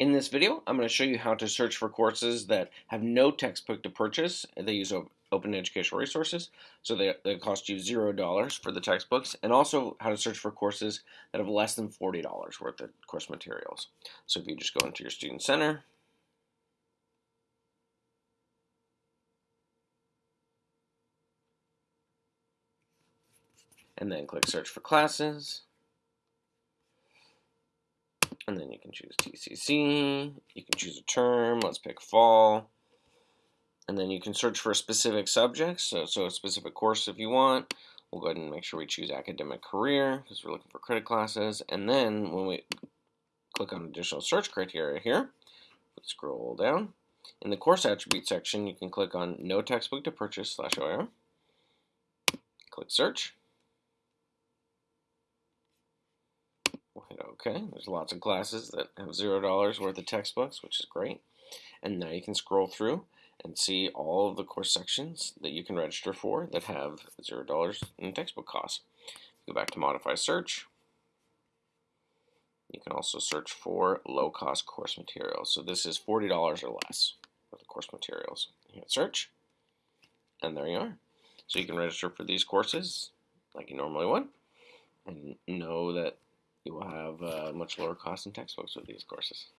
In this video, I'm going to show you how to search for courses that have no textbook to purchase. They use open educational resources, so they, they cost you $0 for the textbooks, and also how to search for courses that have less than $40 worth of course materials. So if you just go into your Student Center, and then click Search for Classes, and then you can choose TCC, you can choose a term, let's pick fall, and then you can search for specific subjects, so, so a specific course if you want. We'll go ahead and make sure we choose academic career because we're looking for credit classes, and then when we click on additional search criteria here, scroll down, in the course attribute section you can click on no textbook to purchase slash OER, click search, Okay, there's lots of classes that have zero dollars worth of textbooks, which is great. And now you can scroll through and see all of the course sections that you can register for that have zero dollars in textbook costs. Go back to modify search. You can also search for low cost course materials. So this is $40 or less for the course materials. You hit search, and there you are. So you can register for these courses like you normally would and know that you will have uh, much lower cost in textbooks with these courses.